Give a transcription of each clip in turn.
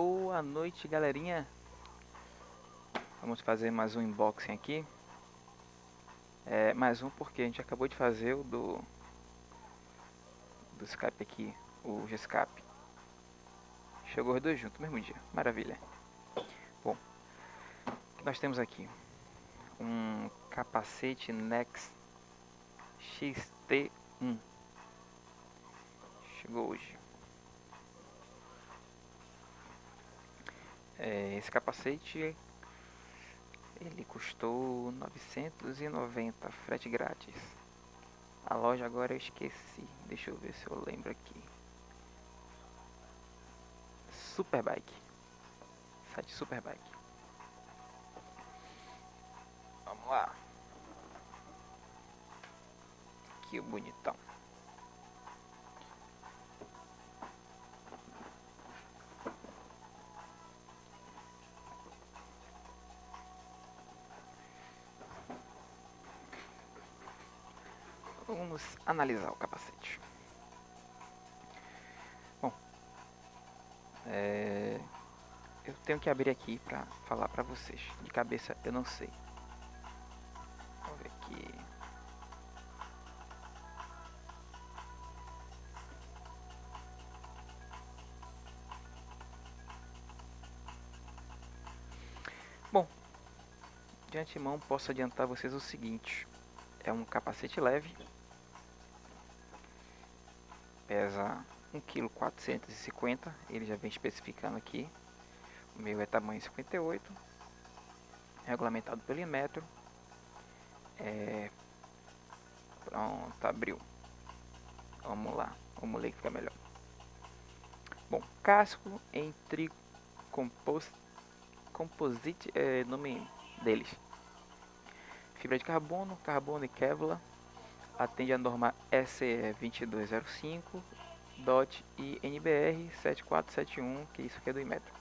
Boa noite, galerinha. Vamos fazer mais um unboxing aqui. É, mais um porque a gente acabou de fazer o do do Skype aqui, o G-Skype. Chegou os dois juntos, mesmo dia. Maravilha. Bom, nós temos aqui? Um capacete Nex XT1. Chegou hoje. É, esse capacete ele custou 990 frete grátis. A loja agora eu esqueci. Deixa eu ver se eu lembro aqui. Superbike. Site Superbike. Vamos lá. Que bonitão. Vamos analisar o capacete. Bom, é, eu tenho que abrir aqui para falar para vocês. De cabeça eu não sei. Vamos ver aqui. Bom, de antemão posso adiantar vocês o seguinte. É um capacete leve, pesa 1,450 kg, ele já vem especificando aqui. O meu é tamanho 58, regulamentado pelo Inmetro. É... Pronto, abriu. Vamos lá, vamos ler que fica melhor. Bom, casco em tricompos... composite, é nome deles. Fibra de carbono, carbono e Kevlar atende a norma SE 2205 DOT e NBR 7471, que isso aqui é do Inmetro.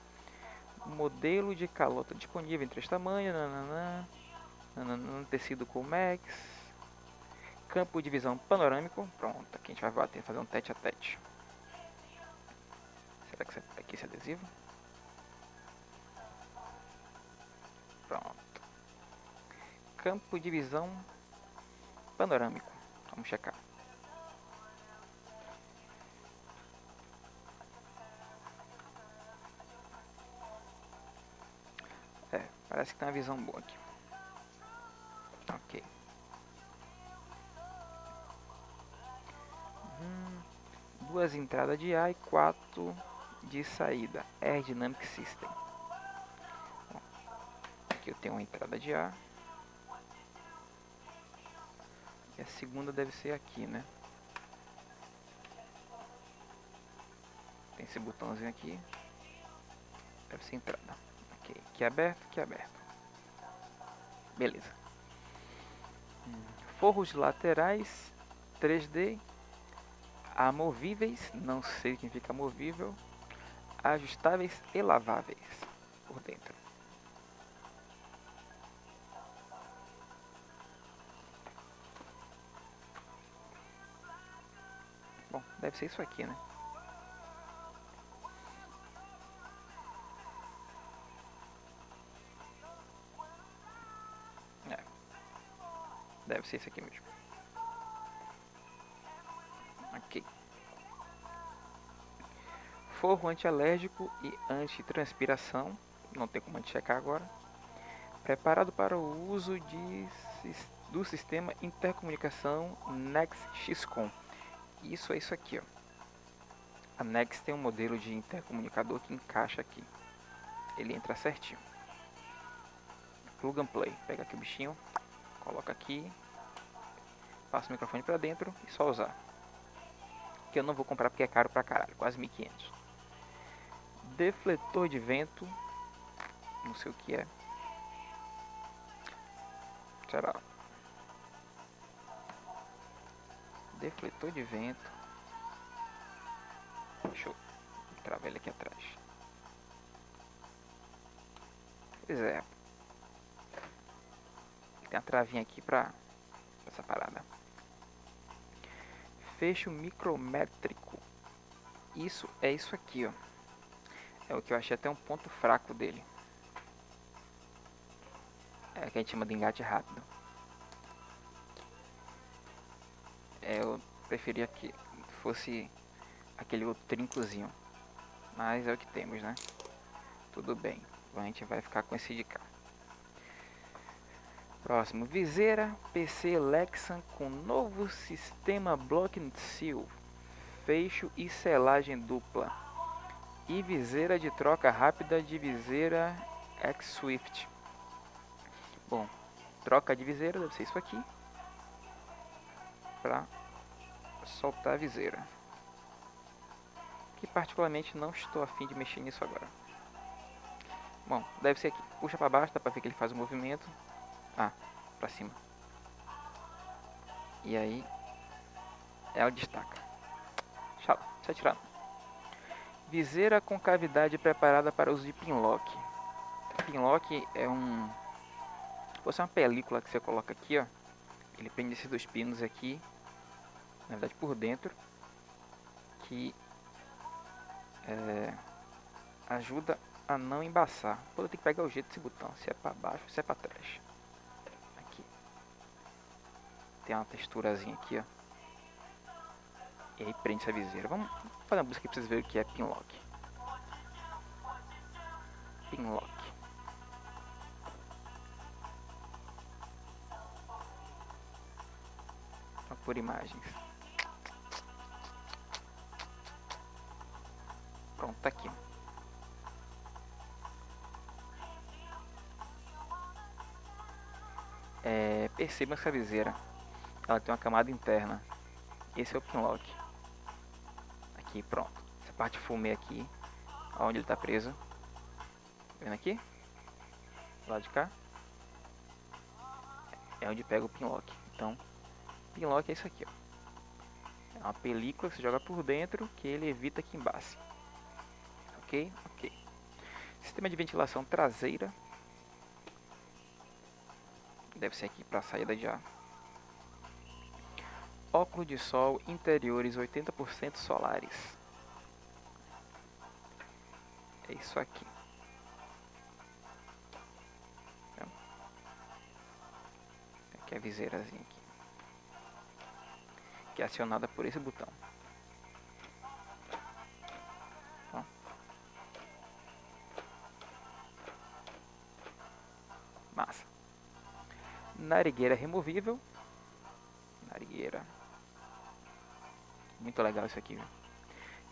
Modelo de calota disponível em três tamanhos, nananã, nananã, tecido Comex, campo de visão panorâmico, pronto, aqui a gente vai bater, fazer um tete a tete. Será que aqui esse adesivo? Pronto. Campo de visão panorâmico. Vamos checar. É, parece que tem uma visão boa aqui. Ok. Hum, duas entradas de ar e quatro de saída. Aerodynamic System. Bom, aqui eu tenho uma entrada de ar. E a segunda deve ser aqui, né? Tem esse botãozinho aqui. Deve ser entrada. Ok, aqui é aberto, aqui é aberto. Beleza. Forros laterais 3D amovíveis, não sei o que significa amovível, ajustáveis e laváveis por dentro. Deve ser isso aqui, né? É. Deve ser isso aqui mesmo. Ok. Forro antialérgico e antitranspiração. Não tem como a gente checar agora. Preparado para o uso de, do sistema intercomunicação NextXCom isso é isso aqui, ó. A Nex tem um modelo de intercomunicador que encaixa aqui. Ele entra certinho. Plug and play. Pega aqui o bichinho, coloca aqui, passa o microfone para dentro e só usar. Que eu não vou comprar porque é caro pra caralho, quase 1500. Defletor de vento, não sei o que é. Será? Defletor de vento. Deixa eu travar ele aqui atrás. Pois é. Tem a travinha aqui pra essa parada. Fecho micrométrico. Isso é isso aqui, ó. É o que eu achei até um ponto fraco dele. É que a gente chama de engate rápido. É, eu preferia que fosse aquele outro trincozinho. Mas é o que temos, né? Tudo bem. A gente vai ficar com esse de cá. Próximo, viseira PC Lexan com novo sistema Block and Seal, fecho e selagem dupla e viseira de troca rápida de viseira X-Swift. Bom, troca de viseira deve ser isso aqui para soltar a viseira. Que particularmente não estou afim de mexer nisso agora. Bom, deve ser aqui. Puxa para baixo, dá para ver que ele faz o movimento. Ah, para cima. E aí ela destaca. Tchau, sai tirando. Viseira com cavidade preparada para uso de pinlock. Pinlock é um você é uma película que você coloca aqui, ó. Ele prende esses dois pinos aqui, na verdade por dentro, que é, ajuda a não embaçar. Vou ter que pegar o jeito desse botão, se é para baixo, se é para trás tem uma texturazinha aqui, ó. E aí prende essa viseira. Vamos fazer uma busca aqui pra vocês verem o que é pinlock. Pinlock. Por imagens. Pronto, tá aqui. É, perceba essa viseira ela tem uma camada interna. Esse é o pinlock. Aqui, pronto. Essa parte fumê aqui, onde ele está preso. Tá vendo aqui? Lado de cá. É onde pega o pinlock. Então, pinlock é isso aqui, ó. É uma película que você joga por dentro que ele evita que embace. Ok? Ok. Sistema de ventilação traseira. Deve ser aqui para a saída ar óculos de sol interiores 80% solares. É isso aqui. Aqui é a viseirazinha aqui. Que é acionada por esse botão. Massa. Narigueira removível. Narigueira muito legal isso aqui. Viu?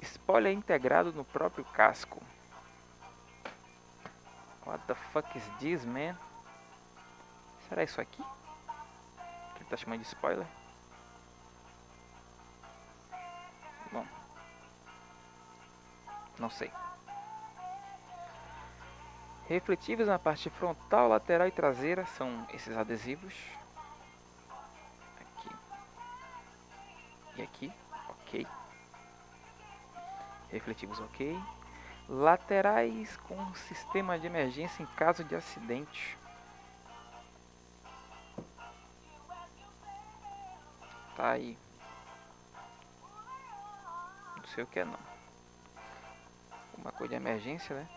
Spoiler integrado no próprio casco. What the fuck is this, man? Será isso aqui? Que ele tá chamando de spoiler? Não sei. Refletivos na parte frontal, lateral e traseira são esses adesivos. Aqui. E aqui ok. Refletivos ok. Laterais com sistema de emergência em caso de acidente. Tá aí. Não sei o que é não. Uma coisa de emergência, né?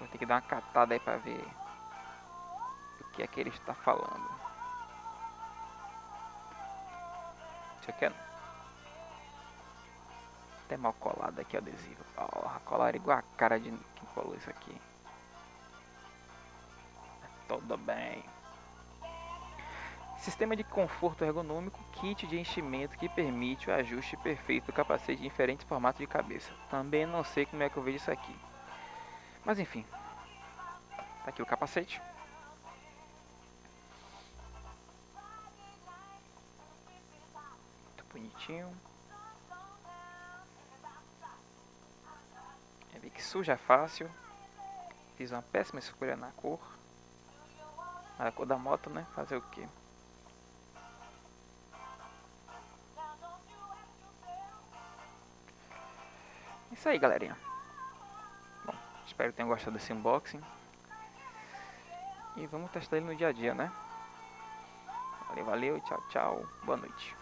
Vou ter que dar uma catada aí pra ver o que é que ele está falando. Isso aqui é até mal colado aqui o adesivo. Porra, colar igual a cara de quem colou isso aqui. Tudo bem. Sistema de conforto ergonômico, kit de enchimento que permite o ajuste perfeito do capacete em diferentes formatos de cabeça. Também não sei como é que eu vejo isso aqui. Mas enfim. Tá aqui o capacete. Muito bonitinho. Vi que suja fácil. Fiz uma péssima escolha na cor. Na cor da moto, né? Fazer o que? Isso aí, galerinha. Bom, espero que tenham gostado desse unboxing. E vamos testar ele no dia a dia, né? Valeu, valeu, tchau, tchau. Boa noite.